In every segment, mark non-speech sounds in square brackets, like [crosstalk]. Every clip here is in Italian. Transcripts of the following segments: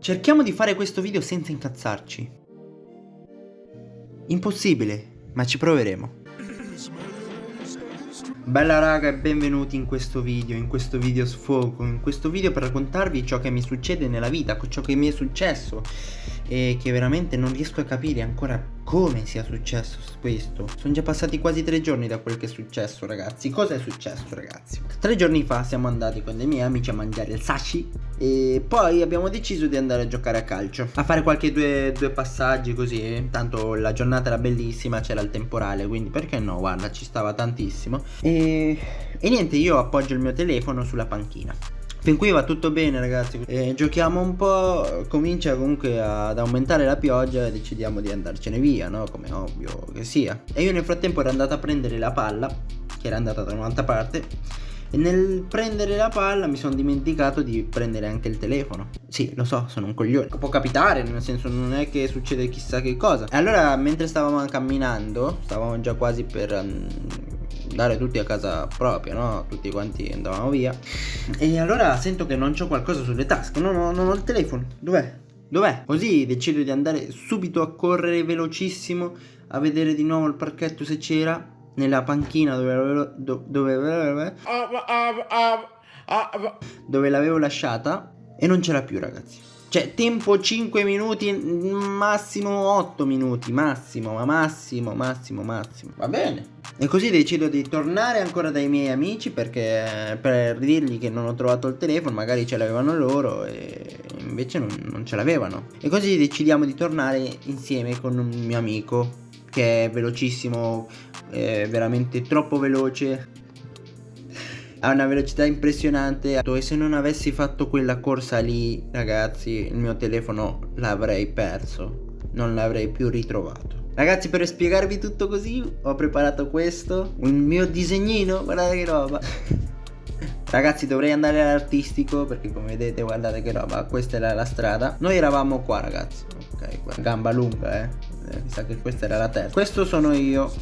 Cerchiamo di fare questo video senza incazzarci. Impossibile, ma ci proveremo. Bella raga e benvenuti in questo video, in questo video sfogo, in questo video per raccontarvi ciò che mi succede nella vita, ciò che mi è successo e che veramente non riesco a capire ancora come sia successo questo. Sono già passati quasi tre giorni da quel che è successo ragazzi. Cosa è successo ragazzi? Tre giorni fa siamo andati con dei miei amici a mangiare il sashi e poi abbiamo deciso di andare a giocare a calcio. A fare qualche due, due passaggi così. Tanto la giornata era bellissima, c'era il temporale, quindi perché no? Guarda, ci stava tantissimo. E, e niente, io appoggio il mio telefono sulla panchina. Fin qui va tutto bene ragazzi eh, Giochiamo un po' Comincia comunque ad aumentare la pioggia E decidiamo di andarcene via no? Come ovvio che sia E io nel frattempo ero andato a prendere la palla Che era andata da un'altra parte e nel prendere la palla mi sono dimenticato di prendere anche il telefono Sì, lo so, sono un coglione Può capitare, nel senso non è che succede chissà che cosa E allora mentre stavamo camminando Stavamo già quasi per um, andare tutti a casa propria, no? Tutti quanti andavamo via. E allora sento che non c'ho qualcosa sulle tasche, non ho, non ho il telefono. Dov'è? Dov'è? Così decido di andare subito a correre velocissimo a vedere di nuovo il parchetto se c'era nella panchina dove, dove, dove, dove l'avevo lasciata e non c'era più ragazzi. Cioè, tempo 5 minuti, massimo 8 minuti, massimo, ma massimo, massimo, massimo. Va bene. E così decido di tornare ancora dai miei amici perché per dirgli che non ho trovato il telefono, magari ce l'avevano loro e invece non, non ce l'avevano. E così decidiamo di tornare insieme con un mio amico che è velocissimo, è veramente troppo veloce. Ha una velocità impressionante. E se non avessi fatto quella corsa lì ragazzi il mio telefono l'avrei perso. Non l'avrei più ritrovato. Ragazzi per spiegarvi tutto così ho preparato questo. Il mio disegnino guardate che roba. [laughs] Ragazzi dovrei andare all'artistico perché come vedete guardate che roba Questa era la strada. Noi eravamo qua ragazzi. Ok gamba lunga eh mi sa che questa era la terza. Questo sono io.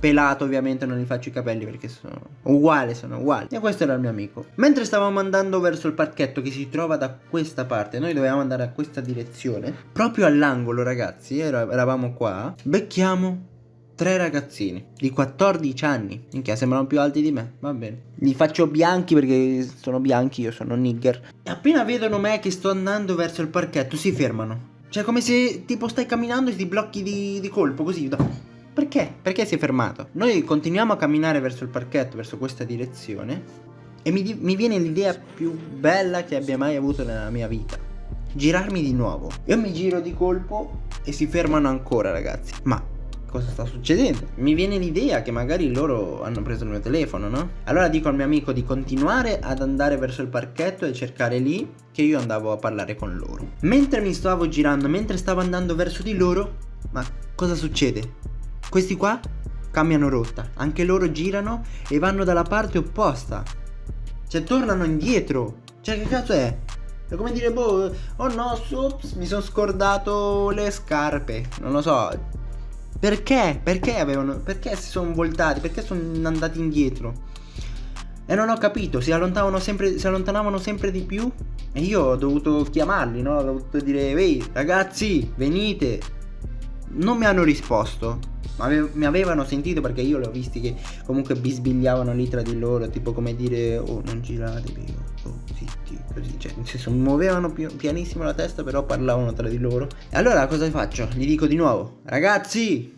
Pelato ovviamente non gli faccio i capelli perché sono uguali sono uguali. E questo era il mio amico. Mentre stavamo andando verso il parchetto che si trova da questa parte noi dovevamo andare a questa direzione. Proprio all'angolo ragazzi eravamo qua becchiamo tre ragazzini di 14 anni. Minchia sembrano più alti di me. Va bene. Li faccio bianchi perché sono bianchi Io sono nigger. E appena vedono me che sto andando verso il parchetto Si fermano Cioè come se tipo stai camminando e ti blocchi di, di colpo così perché? Perché si è fermato? Noi continuiamo a camminare verso il parchetto, verso questa direzione e mi, mi viene l'idea più bella che abbia mai avuto nella mia vita. Girarmi di nuovo. Io mi giro di colpo e si fermano ancora ragazzi. Ma cosa sta succedendo? Mi viene l'idea che magari loro hanno preso il mio telefono, no? Allora dico al mio amico di continuare ad andare verso il parchetto e cercare lì che io andavo a parlare con loro. Mentre mi stavo girando, mentre stavo andando verso di loro, ma cosa succede? Questi qua cambiano rotta, anche loro girano e vanno dalla parte opposta. Cioè tornano indietro. Cioè che cazzo è? È come dire, boh, oh no, ups, mi sono scordato le scarpe. Non lo so. Perché? Perché avevano. Perché si sono voltati? Perché sono andati indietro? E non ho capito, si allontanavano sempre, si allontanavano sempre di più. E io ho dovuto chiamarli, no? Ho dovuto dire, ehi, ragazzi, venite. Non mi hanno risposto mi avevano sentito perché io li ho visti che comunque bisbigliavano lì tra di loro, tipo come dire oh non giratevi, oh zitti, cioè nel muovevano pi pianissimo la testa però parlavano tra di loro. E allora cosa faccio? Gli dico di nuovo, ragazzi,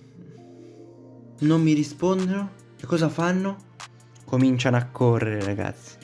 non mi rispondono. E cosa fanno? Cominciano a correre ragazzi.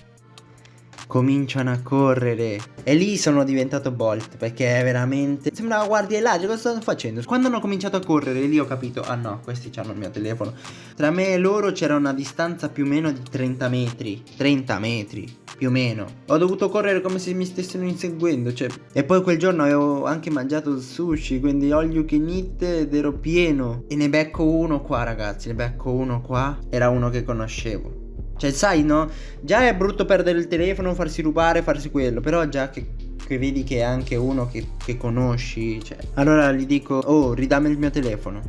Cominciano a correre. E lì sono diventato Bolt perché veramente sembrava guardia là cosa stanno facendo? Quando hanno cominciato a correre lì ho capito ah no questi hanno il mio telefono. Tra me e loro c'era una distanza più o meno di 30 metri. 30 metri più o meno ho dovuto correre come se mi stessero inseguendo cioè e poi quel giorno avevo anche mangiato il sushi quindi all you can ed ero pieno e ne becco uno qua ragazzi ne becco uno qua era uno che conoscevo cioè, sai, no? Già è brutto perdere il telefono, farsi rubare, farsi quello. Però già che, che vedi che è anche uno che, che conosci, cioè. Allora gli dico, oh, ridammi il mio telefono.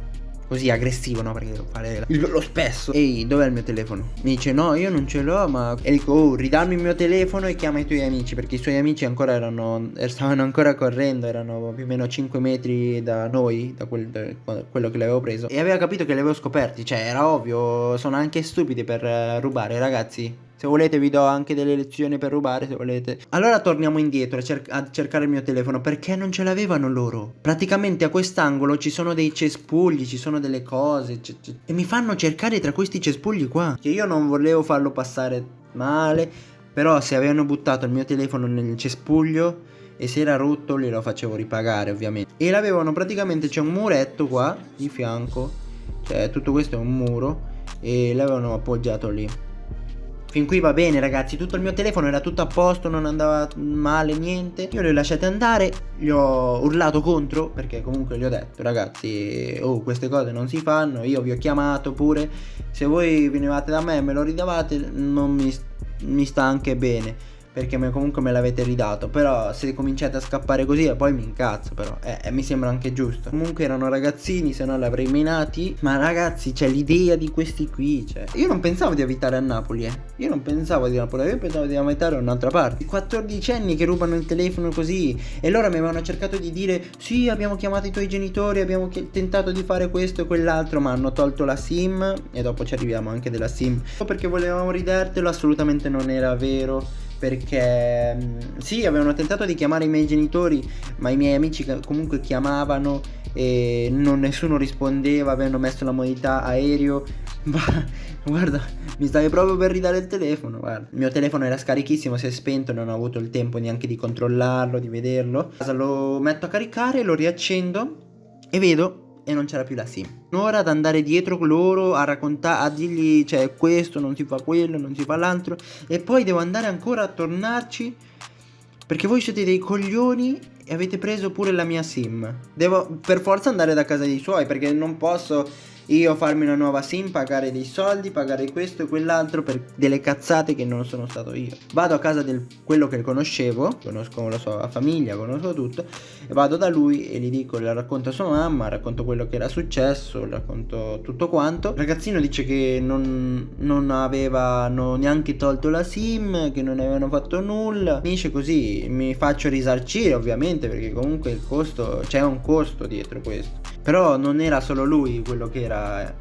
Così aggressivo, no? Perché devo fare lo spesso. Ehi, dov'è il mio telefono? Mi dice no, io non ce l'ho, ma... E dico, oh, ridammi il mio telefono e chiama i tuoi amici, perché i suoi amici ancora erano... stavano ancora correndo, erano più o meno 5 metri da noi, da, quel, da quello che l'avevo preso. E aveva capito che li avevo scoperti, cioè era ovvio, sono anche stupidi per uh, rubare, ragazzi. Se volete vi do anche delle lezioni per rubare se volete. Allora torniamo indietro a, cer a cercare il mio telefono. Perché non ce l'avevano loro? Praticamente a quest'angolo ci sono dei cespugli Ci sono delle cose E mi fanno cercare tra questi cespugli qua. Che io non volevo farlo passare male Però se avevano buttato il mio telefono nel cespuglio e se era rotto glielo facevo ripagare ovviamente. E l'avevano praticamente c'è un muretto qua di fianco. Cioè tutto questo è un muro e l'avevano appoggiato lì Fin qui va bene ragazzi, tutto il mio telefono era tutto a posto, non andava male, niente. Io li ho lasciati andare, gli ho urlato contro Perché comunque gli ho detto ragazzi, oh queste cose non si fanno Io vi ho chiamato pure. Se voi venivate da me e me lo ridavate non mi, mi sta anche bene perché me, comunque me l'avete ridato Però se cominciate a scappare così e poi mi incazzo però eh, eh, mi sembra anche giusto. Comunque erano ragazzini se no li avrei menati Ma ragazzi c'è l'idea di questi qui cioè. Io non pensavo di abitare a Napoli eh. Io non pensavo di Napoli Io pensavo di abitare a un'altra parte. I 14 anni che rubano il telefono così E loro mi avevano cercato di dire Sì abbiamo chiamato i tuoi genitori Abbiamo tentato di fare questo e quell'altro Ma hanno tolto la sim E dopo ci arriviamo anche della sim. Perché volevamo ridertelo Assolutamente non era vero perché mm, sì avevano tentato di chiamare i miei genitori ma i miei amici comunque chiamavano e non, nessuno rispondeva avevano messo la modalità aereo. [laughs] Ma guarda mi stavi proprio per ridare il telefono. Guarda il mio telefono era scarichissimo si è spento non ho avuto il tempo neanche di controllarlo di vederlo. Lo metto a caricare lo riaccendo e vedo e non c'era più la sim. Un'ora ad andare dietro loro a raccontare, a dirgli, cioè questo non si fa quello, non si fa l'altro e poi devo andare ancora a tornarci perché voi siete dei coglioni e avete preso pure la mia sim. Devo per forza andare da casa dei suoi perché non posso io farmi una nuova sim, pagare dei soldi, pagare questo e quell'altro per delle cazzate che non sono stato io. Vado a casa di quello che conoscevo, conosco la sua famiglia, conosco tutto, e vado da lui e gli dico, le racconto a sua mamma, racconto quello che era successo, racconto tutto quanto. Il ragazzino dice che non, non avevano neanche tolto la sim, che non avevano fatto nulla. Finisce così, mi faccio risarcire ovviamente perché comunque il costo, c'è un costo dietro questo. Però non era solo lui quello che era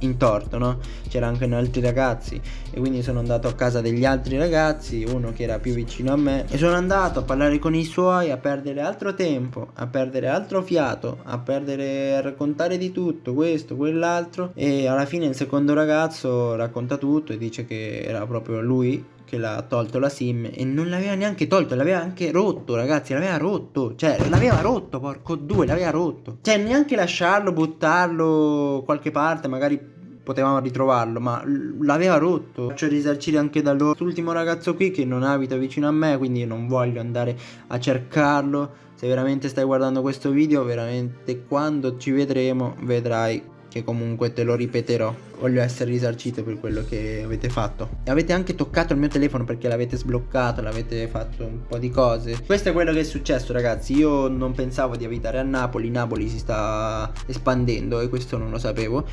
in torto, no? C'erano anche altri ragazzi. E quindi sono andato a casa degli altri ragazzi, uno che era più vicino a me. E sono andato a parlare con i suoi, a perdere altro tempo, a perdere altro fiato, a perdere a raccontare di tutto, questo, quell'altro. E alla fine il secondo ragazzo racconta tutto e dice che era proprio lui che l'ha tolto la sim e non l'aveva neanche tolto, l'aveva anche rotto ragazzi, l'aveva rotto, cioè l'aveva rotto porco due, l'aveva rotto, cioè neanche lasciarlo, buttarlo qualche parte, magari potevamo ritrovarlo, ma l'aveva rotto. Faccio risarcire anche da loro. Quest'ultimo ragazzo qui che non abita vicino a me, quindi non voglio andare a cercarlo. Se veramente stai guardando questo video, veramente quando ci vedremo, vedrai che comunque te lo ripeterò. Voglio essere risarcito per quello che avete fatto. E avete anche toccato il mio telefono perché l'avete sbloccato l'avete fatto un po' di cose. Questo è quello che è successo ragazzi. Io non pensavo di abitare a Napoli. Napoli si sta espandendo e questo non lo sapevo.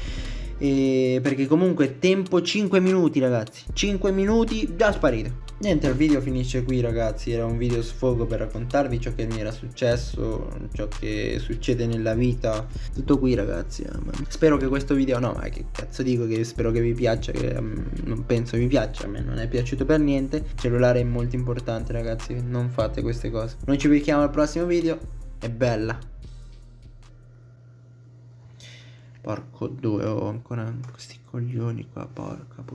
E perché comunque tempo 5 minuti ragazzi. 5 minuti già sparito Niente, il video finisce qui ragazzi, era un video sfogo per raccontarvi ciò che mi era successo, ciò che succede nella vita, tutto qui ragazzi. Eh, spero che questo video, no ma che cazzo dico che spero che vi piaccia, che um, non penso vi piaccia, a me non è piaciuto per niente. Il cellulare è molto importante ragazzi, non fate queste cose. Noi ci vediamo al prossimo video, è bella. Porco due, ho ancora questi coglioni qua, porca puttana.